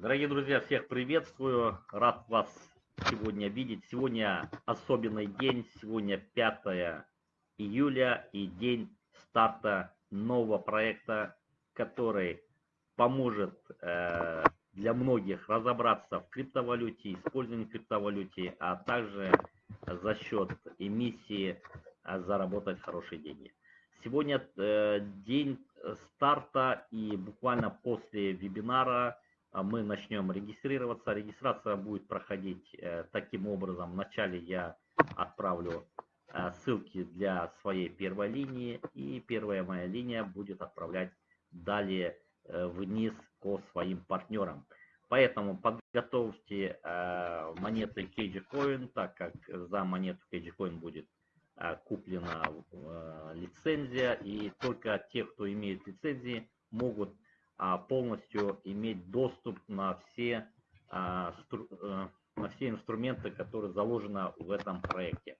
Дорогие друзья, всех приветствую. Рад вас сегодня видеть. Сегодня особенный день. Сегодня 5 июля и день старта нового проекта, который поможет э, для многих разобраться в криптовалюте, использовании криптовалюте, а также за счет эмиссии э, заработать хорошие деньги. Сегодня э, день старта и буквально после вебинара а мы начнем регистрироваться. Регистрация будет проходить э, таким образом. Вначале я отправлю э, ссылки для своей первой линии, и первая моя линия будет отправлять далее э, вниз по своим партнерам. Поэтому подготовьте монеты Coin, так как за монету Coin будет куплена лицензия, и только те, кто имеет лицензии, могут а, полностью иметь доступ на все, а, э, на все инструменты, которые заложены в этом проекте.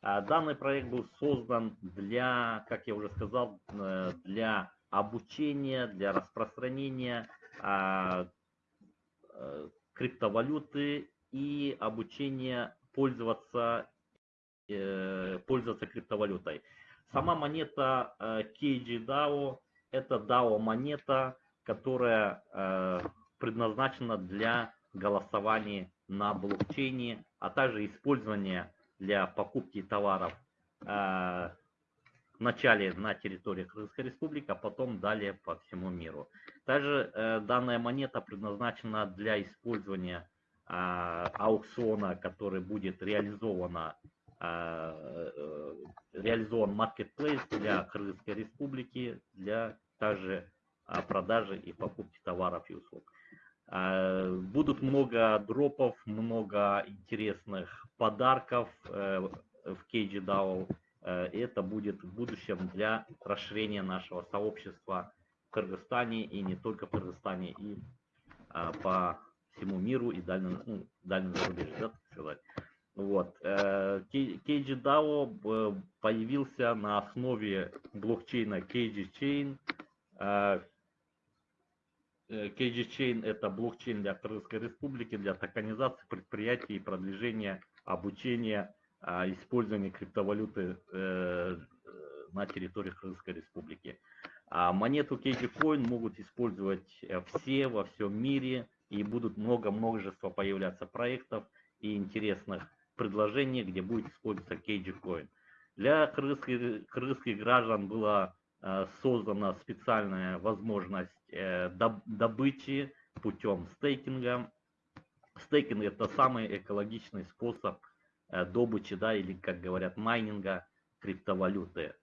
А, данный проект был создан для, как я уже сказал, э, для обучения, для распространения э, криптовалюты и обучения пользоваться, пользоваться криптовалютой. Сама монета KGDAO это DAO монета, которая э, предназначена для голосования на блокчейне, а также использования для покупки товаров э, вначале на территории Крымской Республики, а потом далее по всему миру. Также э, данная монета предназначена для использования аукциона, который будет реализована реализован marketplace для Крымской Республики, для также продажи и покупки товаров и услуг. А, будут много дропов, много интересных подарков э, в KGDAO. Э, это будет в будущем для расширения нашего сообщества в Кыргызстане и не только в Кыргызстане, и а, по всему миру и дальнему, ну, дальнему зарубежью, да, так сказать. Вот. KGDAO э, появился на основе блокчейна KG Chain, KG Chain это блокчейн для Кыргызской Республики, для токенизации предприятий и продвижения обучения а, использования криптовалюты э, на территории Кыргызской Республики. А монету KG Coin могут использовать э, все во всем мире и будут много множество появляться проектов и интересных предложений, где будет использоваться KG Coin. Для кыргызских, кыргызских граждан было Э, создана специальная возможность э, добычи путем стейкинга. Стейкинг это самый экологичный способ э, добычи, да, или, как говорят, майнинга криптовалюты.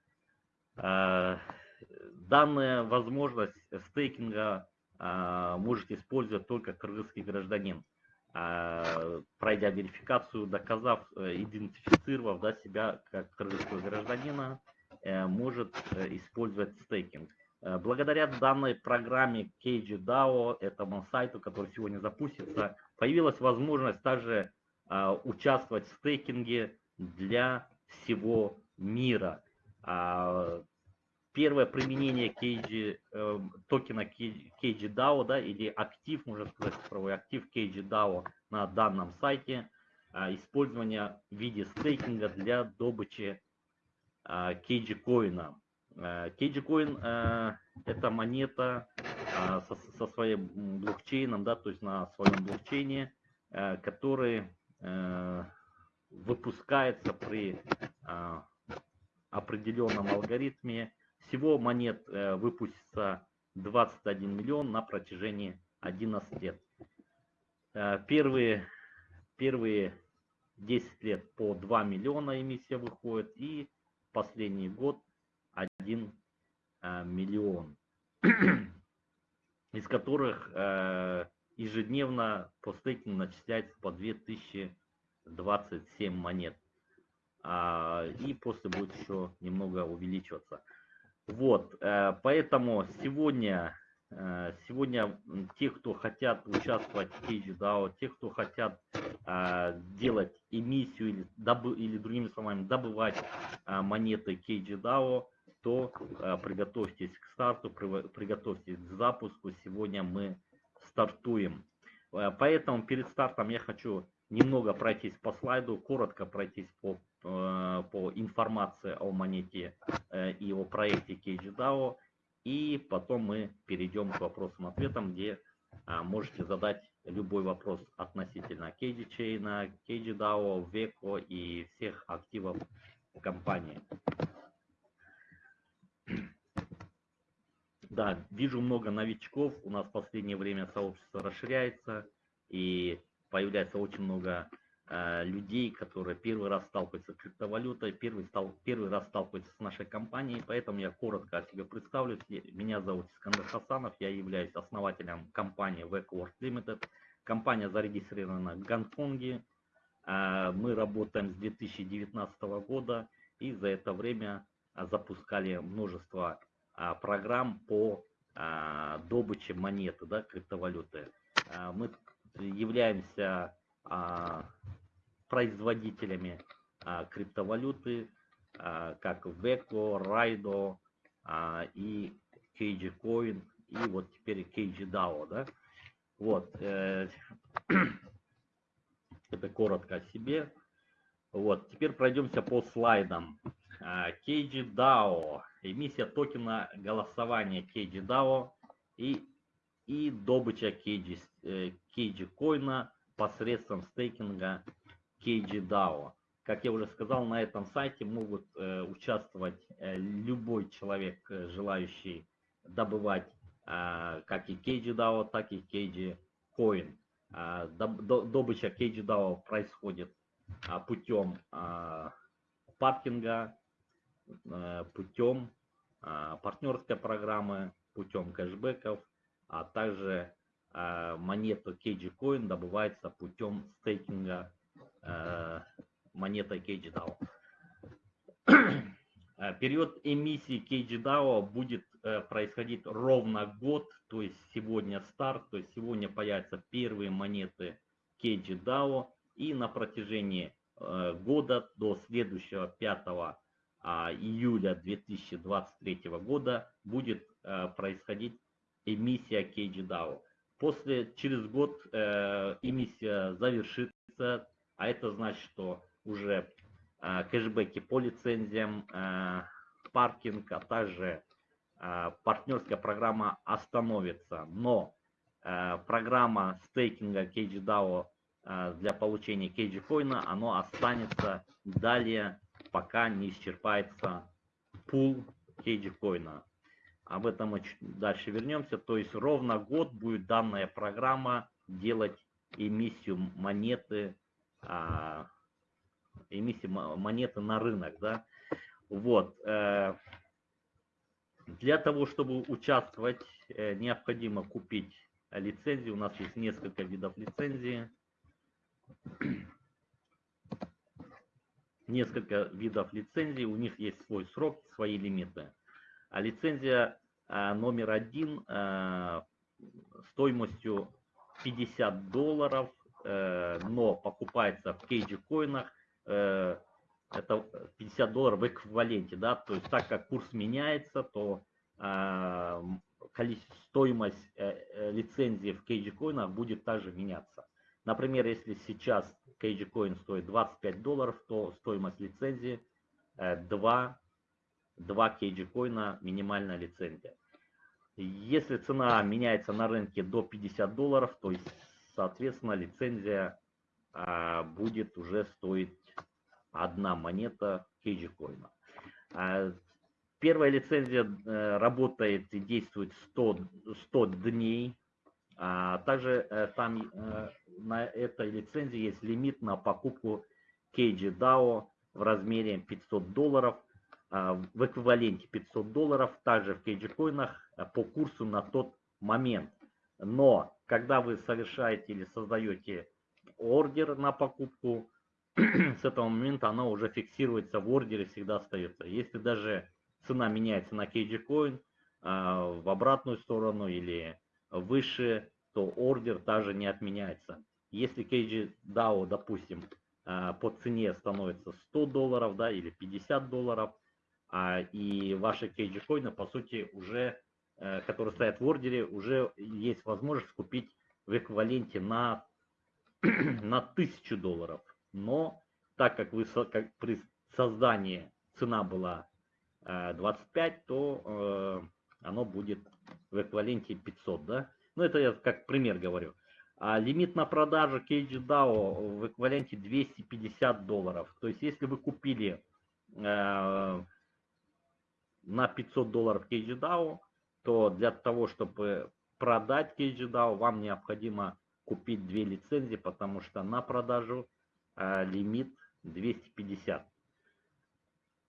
Данная возможность стейкинга может использовать только кыргызский гражданин, пройдя верификацию, доказав, идентифицировав да, себя как кыргызского гражданина, Э, может э, использовать стейкинг. Э, благодаря данной программе KGDAO, этому сайту, который сегодня запустится, появилась возможность также участвовать в стейкинге для всего мира. А, первое применение KG, токена KGDAO, да, или актив, можно сказать, цифровой актив KGDAO на данном сайте, использование в виде стейкинга для добычи Кейджи коина. Кейджи коин это монета а, со, со своим блокчейном, да, то есть на своем блокчейне, который выпускается при определенном алгоритме. Всего монет э, выпустится 21 миллион на протяжении 11 лет. Первые, первые 10 лет по 2 миллиона эмиссия выходит и последний год 1 а, миллион, из которых э, ежедневно по стейкингу начисляется по 2027 монет. А, и после будет еще немного увеличиваться. Вот, э, поэтому сегодня, э, сегодня те, кто хотят участвовать в KGDAO, те, кто хотят делать эмиссию или, или другими словами добывать а, монеты KGDAO, то а, приготовьтесь к старту, приготовьтесь к запуску. Сегодня мы стартуем. Э, поэтому перед стартом я хочу немного пройтись по слайду, коротко пройтись по, э, по информации о монете э, и о проекте KGDAO. И потом мы перейдем к вопросам-ответам, где можете задать любой вопрос относительно KG Chain, KGDAO, VECO и всех активов компании. Да, вижу много новичков. У нас в последнее время сообщество расширяется. И появляется очень много э, людей, которые первый раз сталкиваются с криптовалютой, первый, стал, первый раз сталкиваются с нашей компанией. Поэтому я коротко о себе представлюсь. Меня зовут Искандер Хасанов. Я являюсь основателем компании VecWorld Limited. Компания зарегистрирована в Гонконге. Э, мы работаем с 2019 года. И за это время запускали множество программ по а, добыче монеты, да, криптовалюты. А, мы являемся производителями криптовалюты, как Veco, Raido и KG Coin, и вот теперь KG DAO, да. Вот, э, это коротко о себе. Вот, теперь пройдемся по слайдам. KG DAO эмиссия токена голосования KG DAO и, и добыча KG, KG э, коина посредством стейкинга KG DAO. Как я уже сказал, на этом сайте могут э, участвовать э, любой человек, э, желающий добывать э, как и KG DAO, так и KG Coin. Э, добыча KG DAO происходит э, путем э, паркинга, путем а, партнерской программы путем кэшбэков, а также а, монета KG Coin добывается путем стейкинга а, монеты KG DAO. Период эмиссии KG DAO будет э, происходить ровно год, то есть сегодня старт, то есть сегодня появятся первые монеты KG DAO, и на протяжении э, года до следующего 5 а, июля 2023 года будет э, происходить эмиссия KGDAO. После, через год э, эмиссия завершится, а это значит, что уже э, кэшбэки по лицензиям, паркинг, а также партнерская программа остановится. Но программа стейкинга KGDAO для получения коина, оно останется далее пока не исчерпается пул кейджикоина. Об этом мы дальше вернемся. То есть ровно год будет данная программа делать эмиссию монеты, а, эмиссию монеты на рынок. Да? Вот. Э, для того, чтобы участвовать, э, необходимо купить лицензию. У нас есть несколько видов лицензии несколько видов лицензий, у них есть свой срок, свои лимиты. А лицензия а, номер один а, стоимостью 50 долларов, э, но покупается в кейджи коинах, э, это 50 долларов в эквиваленте, да, то есть так как курс меняется, то а, стоимость э, лицензии в кейджи коинах будет также меняться. Например, если сейчас KG Coin стоит 25 долларов, то стоимость лицензии 2, 2 KG коина минимальная лицензия. Если цена меняется на рынке до 50 долларов, то соответственно, лицензия а, будет уже стоить одна монета коина. А, первая лицензия а, работает и действует 100, 100 дней. А, также а, там а, на этой лицензии есть лимит на покупку KG DAO в размере 500 долларов, а, в эквиваленте 500 долларов, также в коинах а, по курсу на тот момент. Но когда вы совершаете или создаете ордер на покупку, с этого момента она уже фиксируется в ордере, всегда остается. Если даже цена меняется на KG а, в обратную сторону или выше, то ордер также не отменяется. Если KG DAO, допустим, а, по цене становится 100 долларов да, или 50 долларов, а, и ваши KG коины, по сути, уже, э, которые стоят в ордере, уже есть возможность купить в эквиваленте на, на 1000 долларов. Но так как, вы, как при создании цена была 25, э, то э, оно будет в эквиваленте 500. Да? Ну это я как пример говорю. А лимит на продажу CageDAO в эквиваленте 250 долларов. То есть если вы купили э, на 500 долларов CageDAO, то для того, чтобы продать CageDAO, вам необходимо купить две лицензии, потому что на продажу э, лимит 250.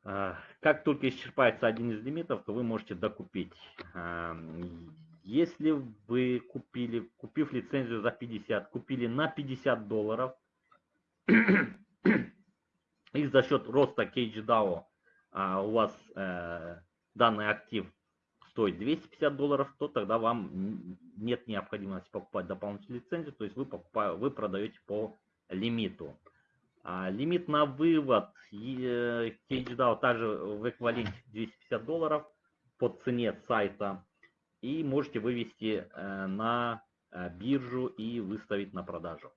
Э, как только исчерпается один из лимитов, то вы можете докупить. Э, если вы купили, купив лицензию за 50, купили на 50 долларов, и за счет роста CageDAO а, у вас э, данный актив стоит 250 долларов, то тогда вам нет необходимости покупать дополнительную лицензию, то есть вы, покупаете, вы продаете по лимиту. А, лимит на вывод CageDAO также в эквиваленте 250 долларов по цене сайта и можете вывести э, на э, биржу и выставить на продажу.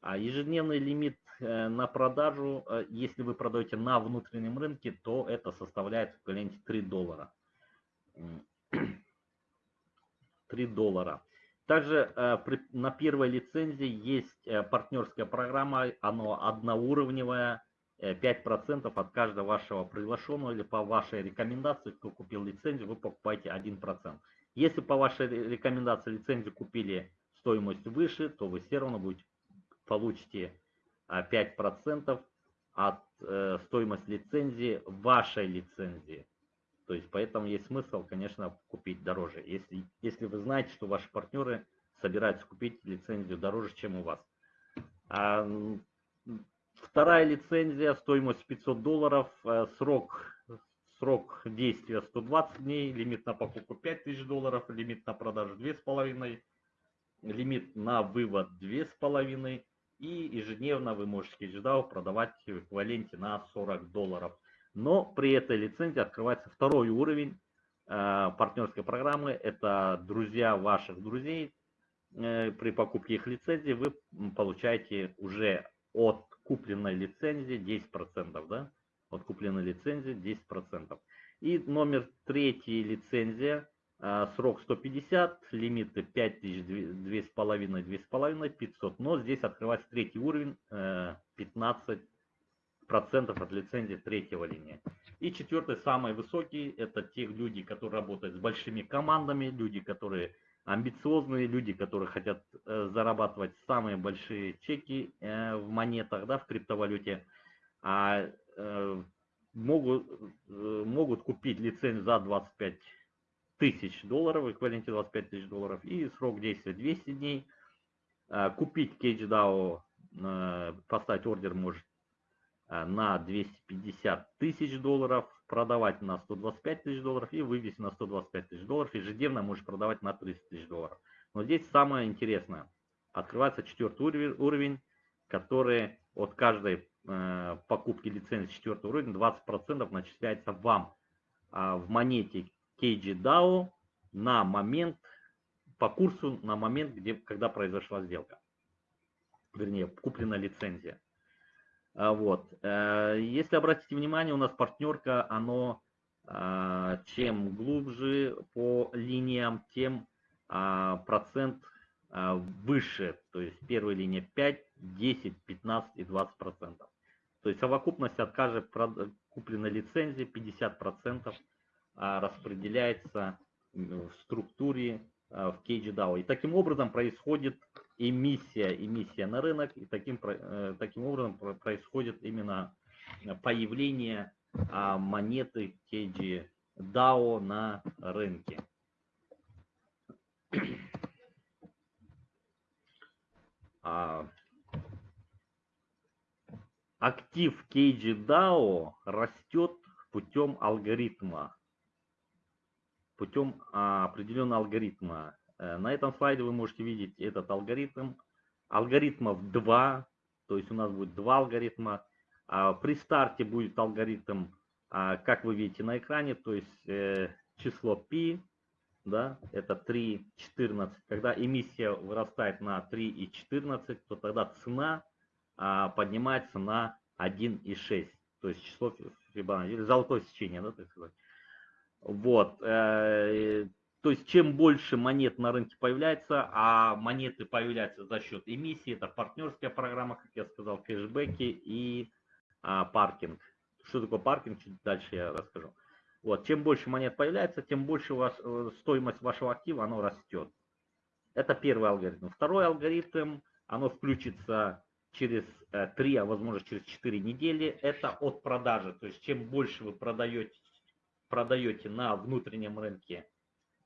А ежедневный лимит э, на продажу, если вы продаете на внутреннем рынке, то это составляет в эквиваленте 3 доллара. 3 доллара. Также на первой лицензии есть партнерская программа, она одноуровневая, 5% от каждого вашего приглашенного или по вашей рекомендации, кто купил лицензию, вы покупаете 1%. Если по вашей рекомендации лицензию купили стоимость выше, то вы все равно будете, получите 5% а, от э, стоимости лицензии вашей лицензии. То есть поэтому есть смысл, конечно, купить дороже. Если, если вы знаете, что ваши партнеры собираются купить лицензию дороже, чем у вас. А, вторая лицензия, стоимость 500 долларов, э, срок Срок действия 120 дней, лимит на покупку 5000 долларов, лимит на продажу 2,5, лимит на вывод 2,5 и ежедневно вы можете HDAO продавать в эквиваленте на 40 долларов. Но при этой лицензии открывается второй уровень э, партнерской программы. Это друзья ваших друзей. Э, при покупке их лицензии вы получаете уже от купленной лицензии 10%. Да? от купленной лицензии 10%. И номер третий лицензия, а, срок 150, лимиты 5000, 2,5, 2,5, 500. Но здесь открывается третий уровень, 15% э, от лицензии третьего линии. И четвертый, самый высокий, это те люди, которые работают с большими командами, люди, которые амбициозные, люди, которые хотят э, зарабатывать самые большие чеки э, в монетах, да, в криптовалюте. А Э, могут, э, могут купить лицензию за 25 тысяч долларов, эквиваленте 25 тысяч долларов, и срок действия 200 дней. Э, купить CageDAO, поставить ордер может на 250 тысяч долларов, продавать на 125 тысяч долларов и вывести на 125 тысяч долларов. Ежедневно можешь продавать на 30 тысяч долларов. Но здесь самое интересное. Открывается четвертый уровень, который от каждой Э, покупки лицензии четвертого уровня 20% начисляется вам а в монете KGDAO на момент, по курсу на момент, где, когда произошла сделка. Вернее, куплена лицензия. А вот. Э, если обратите внимание, у нас партнерка, оно а, чем глубже по линиям, тем процент выше. То есть первая линия 5, 10, 15 и 20 процентов. То есть совокупность от каждой купленной лицензии 50% а, распределяется в структуре а, в KGDAO. И таким образом происходит эмиссия, эмиссия на рынок, и таким, э, таким образом происходит именно появление а, монеты KGDAO на рынке. актив KGDAO растет путем алгоритма. Путем а, определенного алгоритма. Э, на этом слайде вы можете видеть этот алгоритм. Алгоритмов два, то есть у нас будет два алгоритма. А, при старте будет алгоритм, а, как вы видите на экране, то есть э, число π, да, это 3,14. Когда эмиссия вырастает на 3,14, то тогда цена а, поднимается на 1,6. То есть число Фибоначчи, золотое сечение, да, так сказать. Вот. То есть чем больше монет на рынке появляется, а монеты появляются за счет эмиссии, это партнерская программа, как я сказал, кэшбэки и а, паркинг. Что такое паркинг, чуть дальше я расскажу. Вот, чем больше монет появляется, тем больше у вас, э, стоимость вашего актива оно растет. Это первый алгоритм. Второй алгоритм, оно включится через 3, э, а возможно через 4 недели. Это от продажи. То есть чем больше вы продаете, продаете на внутреннем рынке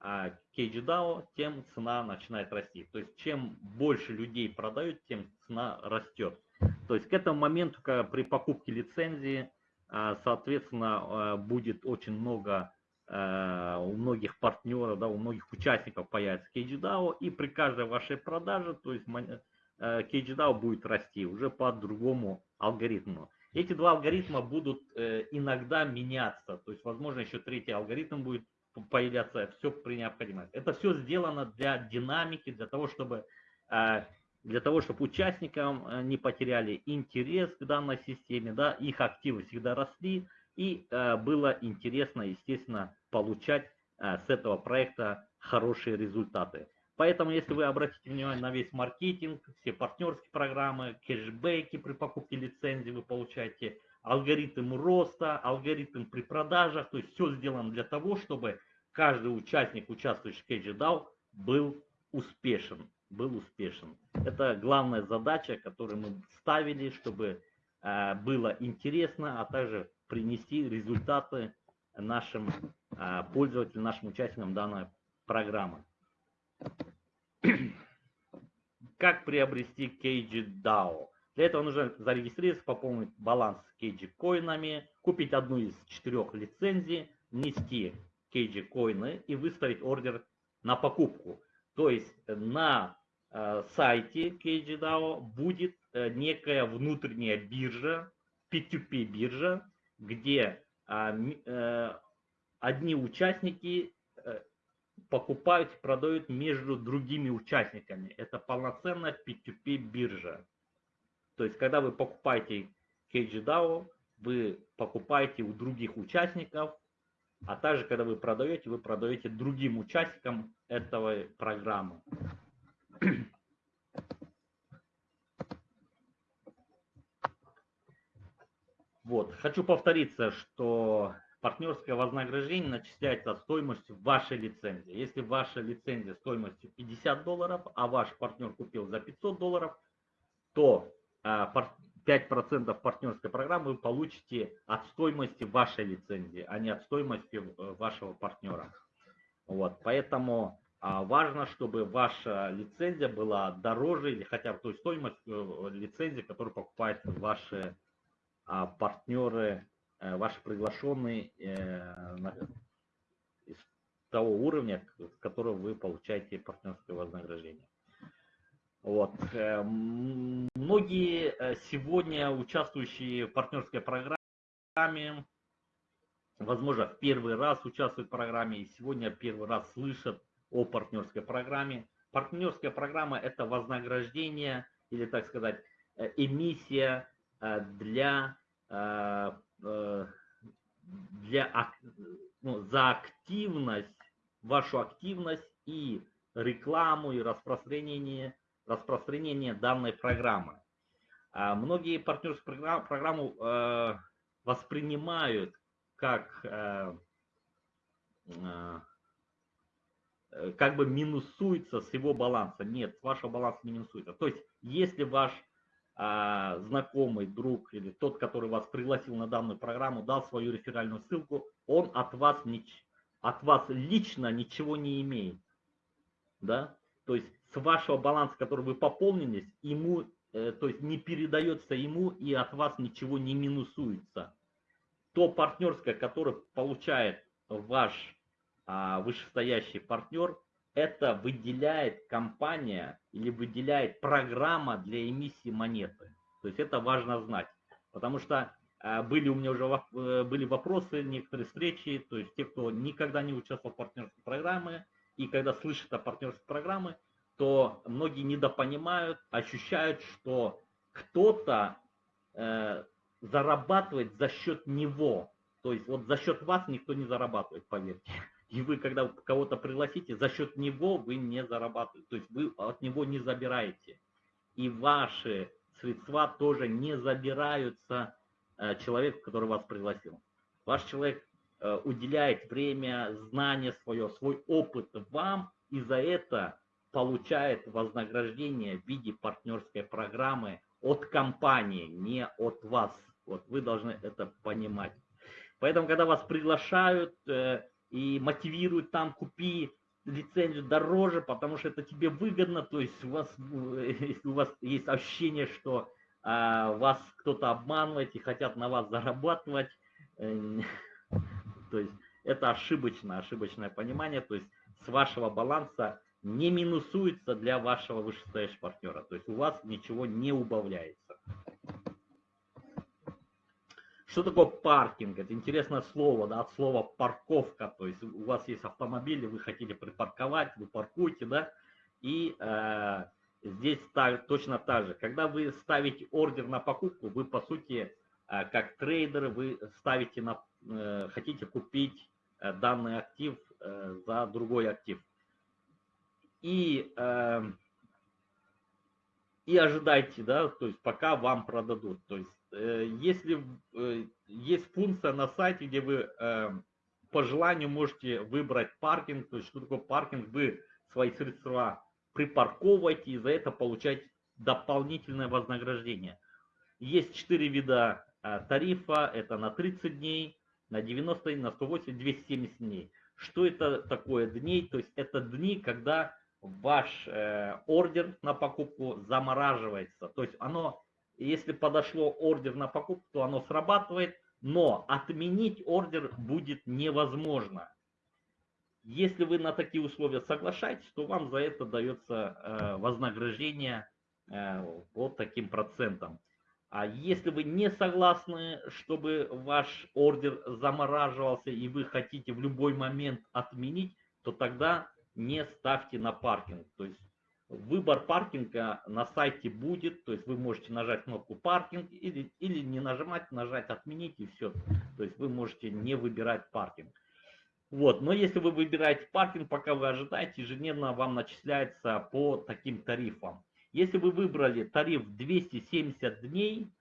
а KGDAO, тем цена начинает расти. То есть чем больше людей продают, тем цена растет. То есть к этому моменту, когда при покупке лицензии, а, соответственно, а, будет очень много а, у многих партнеров, да, у многих участников появится KGDAO, и при каждой вашей продаже, то есть KGDAO будет расти уже по другому алгоритму. Эти два алгоритма будут э, иногда меняться, то есть, возможно, еще третий алгоритм будет появляться все при необходимости. Это все сделано для динамики, для того, чтобы э, для того, чтобы участникам э, не потеряли интерес к данной системе, да, их активы всегда росли, и э, было интересно, естественно, получать с этого проекта хорошие результаты. Поэтому, если вы обратите внимание на весь маркетинг, все партнерские программы, кэшбэки при покупке лицензии вы получаете, алгоритм роста, алгоритм при продажах, то есть все сделано для того, чтобы каждый участник, участвующий в CageDAO, был успешен. Был успешен. Это главная задача, которую мы ставили, чтобы э, было интересно, а также принести результаты нашим э, пользователям, нашим участникам данной программы. Как приобрести CageDAO? Для этого нужно зарегистрироваться, пополнить баланс Кейджи коинами, купить одну из четырех лицензий, внести Кейджи коины и выставить ордер на покупку. То есть на э, сайте KGDAO будет э, некая внутренняя биржа, P2P биржа, где э, э, одни участники э, покупают и продают между другими участниками. Это полноценная P2P биржа. То есть, когда вы покупаете KGDAO, вы покупаете у других участников, а также, когда вы продаете, вы продаете другим участникам этого программы. Вот. Хочу повториться, что партнерское вознаграждение начисляется от стоимости вашей лицензии. Если ваша лицензия стоимостью 50 долларов, а ваш партнер купил за 500 долларов, то 5% а, партнерской программы вы получите от стоимости вашей лицензии, а не от стоимости э, вашего партнера. Вот, поэтому а, важно, чтобы ваша лицензия была дороже или хотя бы той стоимость э, лицензии, которую покупают ваши а, партнеры, э, ваши приглашенные из того уровня, с которого вы получаете партнерское вознаграждение. Вот. Э, многие э, сегодня участвующие в партнерской программе, возможно, в первый раз участвуют в программе и сегодня первый раз слышат о партнерской программе. Партнерская программа – это вознаграждение или, так сказать, э, эмиссия для, для, ну, за активность, вашу активность и рекламу, и распространение распространения данной программы. А многие программы, программу э, воспринимают как э, э, как бы минусуется с его баланса. Нет, с вашего баланса не минусуется. То есть, если ваш знакомый, друг или тот, который вас пригласил на данную программу, дал свою реферальную ссылку, он от вас, от вас лично ничего не имеет. Да? То есть с вашего баланса, который вы пополнились, ему, э, то есть не передается ему и от вас ничего не минусуется. То партнерское, которое получает ваш а, вышестоящий партнер, это выделяет компания или выделяет программа для эмиссии монеты. То есть это важно знать. Потому что а, были у меня уже э, были вопросы, некоторые встречи, то есть те, кто никогда не участвовал в партнерской программе, и когда слышат о партнерской программе, то многие недопонимают, ощущают, что кто-то э, зарабатывает за счет него. То есть вот за счет вас никто не зарабатывает, поверьте. И вы, когда кого-то пригласите, за счет него вы не зарабатываете. То есть вы от него не забираете. И ваши средства тоже не забираются э, человеку, который вас пригласил. Ваш человек э, уделяет время, знание свое, свой опыт вам, и за это получает вознаграждение в виде партнерской программы от компании, не от вас. Вот вы должны это понимать. Поэтому, когда вас приглашают э, и мотивируют там, купи лицензию дороже, потому что это тебе выгодно, то есть у вас, если у вас есть ощущение, что а, вас кто-то обманывает и хотят на вас зарабатывать, э, то есть это ошибочное, ошибочное понимание, то есть с вашего баланса не минусуется для вашего вышестоящего партнера. То есть у вас ничего не убавляется. Что такое паркинг? Это интересное слово, да, от слова парковка. То есть у вас есть автомобиль, вы хотите припарковать, вы паркуете, да, и э, здесь так, точно так же. Когда вы ставите ордер на покупку, вы по сути, э, как трейдер, вы ставите на, э, хотите купить э, данный актив э, за другой актив и, э, и ожидайте, да, то есть пока вам продадут. То есть э, если э, есть функция на сайте, где вы э, по желанию можете выбрать паркинг, то есть что такое паркинг, вы свои средства припарковываете и за это получаете дополнительное вознаграждение. Есть четыре вида э, тарифа, это на 30 дней, на 90, на 180, 270 дней. Что это такое дней? То есть это дни, когда ваш э, ордер на покупку замораживается. То есть оно, если подошло ордер на покупку, то оно срабатывает, но отменить ордер будет невозможно. Если вы на такие условия соглашаетесь, то вам за это дается э, вознаграждение э, вот таким процентом. А если вы не согласны, чтобы ваш ордер замораживался и вы хотите в любой момент отменить, то тогда не ставьте на паркинг. То есть выбор паркинга на сайте будет, то есть вы можете нажать кнопку паркинг или, или не нажимать, нажать отменить и все. То есть вы можете не выбирать паркинг. Вот, но если вы выбираете паркинг, пока вы ожидаете, ежедневно вам начисляется по таким тарифам. Если вы выбрали тариф 270 дней,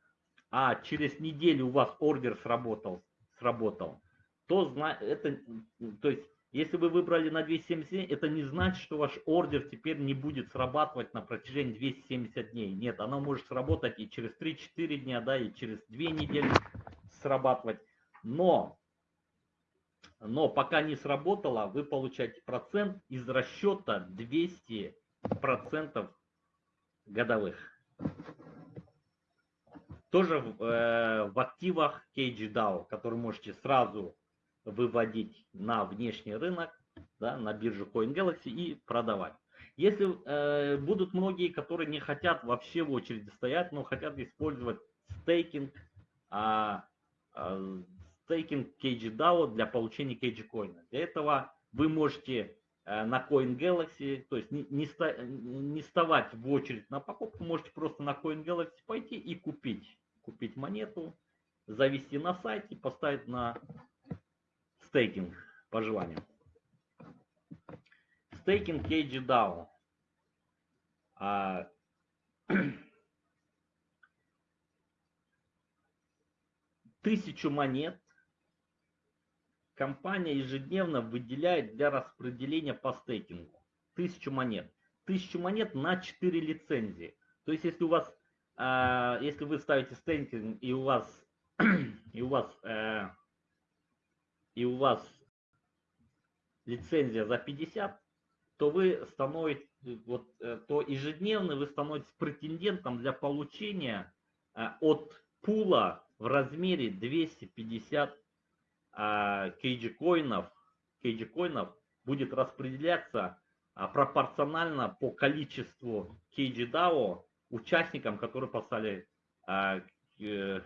а через неделю у вас ордер сработал, сработал то это, то есть если вы выбрали на 270 это не значит, что ваш ордер теперь не будет срабатывать на протяжении 270 дней. Нет, оно может сработать и через 3-4 дня, да, и через 2 недели срабатывать. Но, но пока не сработало, вы получаете процент из расчета 200% годовых. Тоже в, э, в активах KGDAO, которые можете сразу выводить на внешний рынок, да, на биржу CoinGalaxy и продавать. Если э, будут многие, которые не хотят вообще в очереди стоять, но хотят использовать стейкинг, а, а, стейкинг KGDAO для получения KG Для этого вы можете э, на CoinGalaxy, то есть не, не, не вставать в очередь на покупку, можете просто на CoinGalaxy пойти и купить. Купить монету, завести на сайте, поставить на стейкинг по желанию. Стейкинг KG А, тысячу монет компания ежедневно выделяет для распределения по стейкингу. Тысячу монет. Тысячу монет на 4 лицензии. То есть, если у вас, э, если вы ставите стейкинг и у вас, и у вас э, и у вас лицензия за 50, то вы становитесь, вот, э, то ежедневно вы становитесь претендентом для получения э, от пула в размере 250 кейджи коинов, кейджи коинов будет распределяться а, пропорционально по количеству кейджи DAO участникам, которые поставили а, э,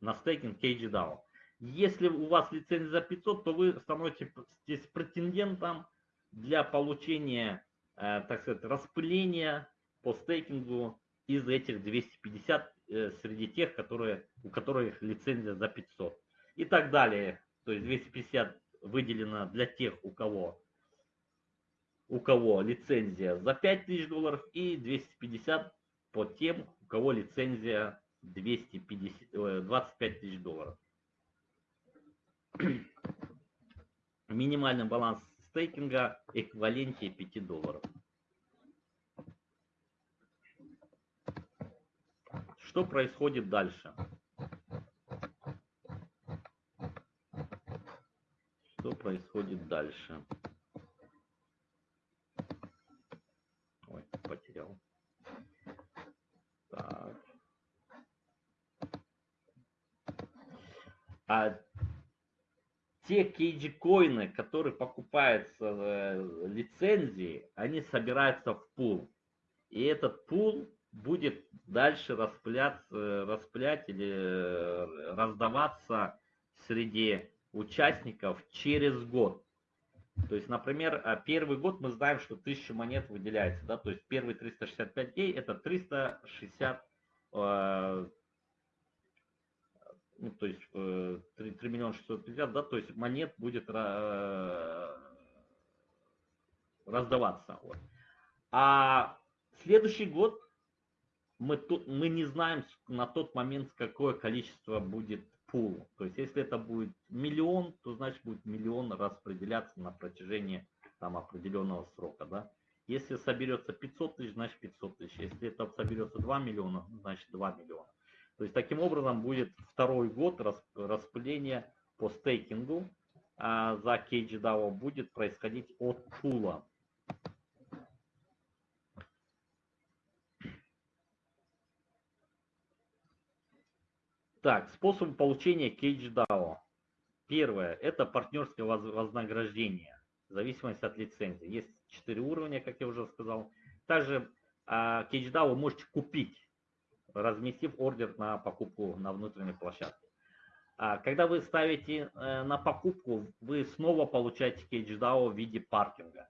на стейкинг кейджи DAO. Если у вас лицензия за 500, то вы становитесь претендентом для получения, э, так сказать, распыления по стейкингу из этих 250 э, среди тех, которые, у которых лицензия за 500 и так далее. То есть 250 выделено для тех, у кого, у кого лицензия за 5000 долларов и 250 по тем, у кого лицензия 250, 25 тысяч долларов. Минимальный баланс стейкинга эквиваленте 5 долларов. Что происходит дальше? Что происходит дальше? Ой, потерял. Так. А те кейджи-коины, которые покупаются э, лицензии, они собираются в пул. И этот пул будет дальше распылять, распылять или э, раздаваться среди участников через год. То есть, например, а, первый год мы знаем, что 1000 монет выделяется, да, то есть первые 365 дней это 360 ну, то есть 3, э, 3 миллиона 650, да, то есть монет будет э, раздаваться. Вот. А следующий год мы, тут, мы не знаем на тот момент, какое количество будет пул. То есть если это будет миллион, то значит будет миллион распределяться на протяжении там определенного срока. Да? Если соберется 500 тысяч, значит 500 тысяч. Если это соберется 2 миллиона, значит 2 миллиона. То есть таким образом будет второй год распыления по стейкингу а за KGDAO будет происходить от пула. Так, способы получения KGDAO. Первое, это партнерское вознаграждение, в зависимости от лицензии. Есть четыре уровня, как я уже сказал. Также а, KGDAO вы можете купить разместив ордер на покупку на внутренней площадке. А когда вы ставите э, на покупку, вы снова получаете CageDAO в виде паркинга.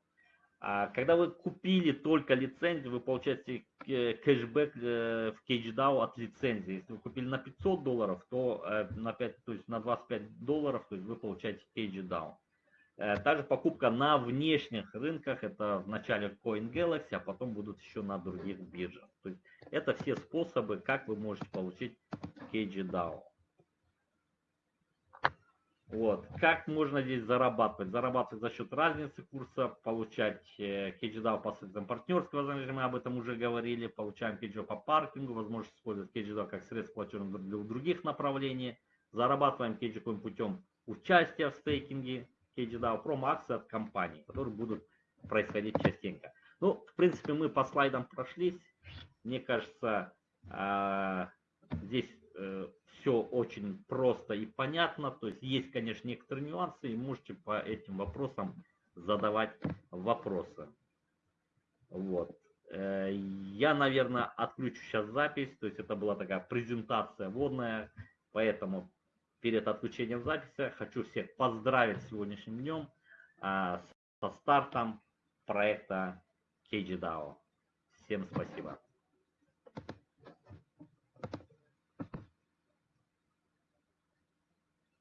А когда вы купили только лицензию, вы получаете э, кэшбэк э, в CageDAO от лицензии. Если вы купили на 500 долларов, то на, 5, то есть на 25 долларов то есть вы получаете CageDAO. Также покупка на внешних рынках, это в начале CoinGalaxy, а потом будут еще на других биржах. То есть это все способы, как вы можете получить KGDAO. Вот. Как можно здесь зарабатывать? Зарабатывать за счет разницы курса, получать KGDAO э, посредством партнерского занятия, мы об этом уже говорили, получаем KGDAO по паркингу, возможность использовать KGDAO как средство платежных для других направлений, зарабатываем KGCoin путем участия в стейкинге, KGDAO промо-акции от компаний, которые будут происходить частенько. Ну, в принципе, мы по слайдам прошлись. Мне кажется, а, здесь э, все очень просто и понятно. То есть есть, конечно, некоторые нюансы, и можете по этим вопросам задавать вопросы. Вот. Э, я, наверное, отключу сейчас запись. То есть это была такая презентация водная. Поэтому перед отключением записи хочу всех поздравить с сегодняшним днем а, со стартом проекта KGDAO. Всем спасибо.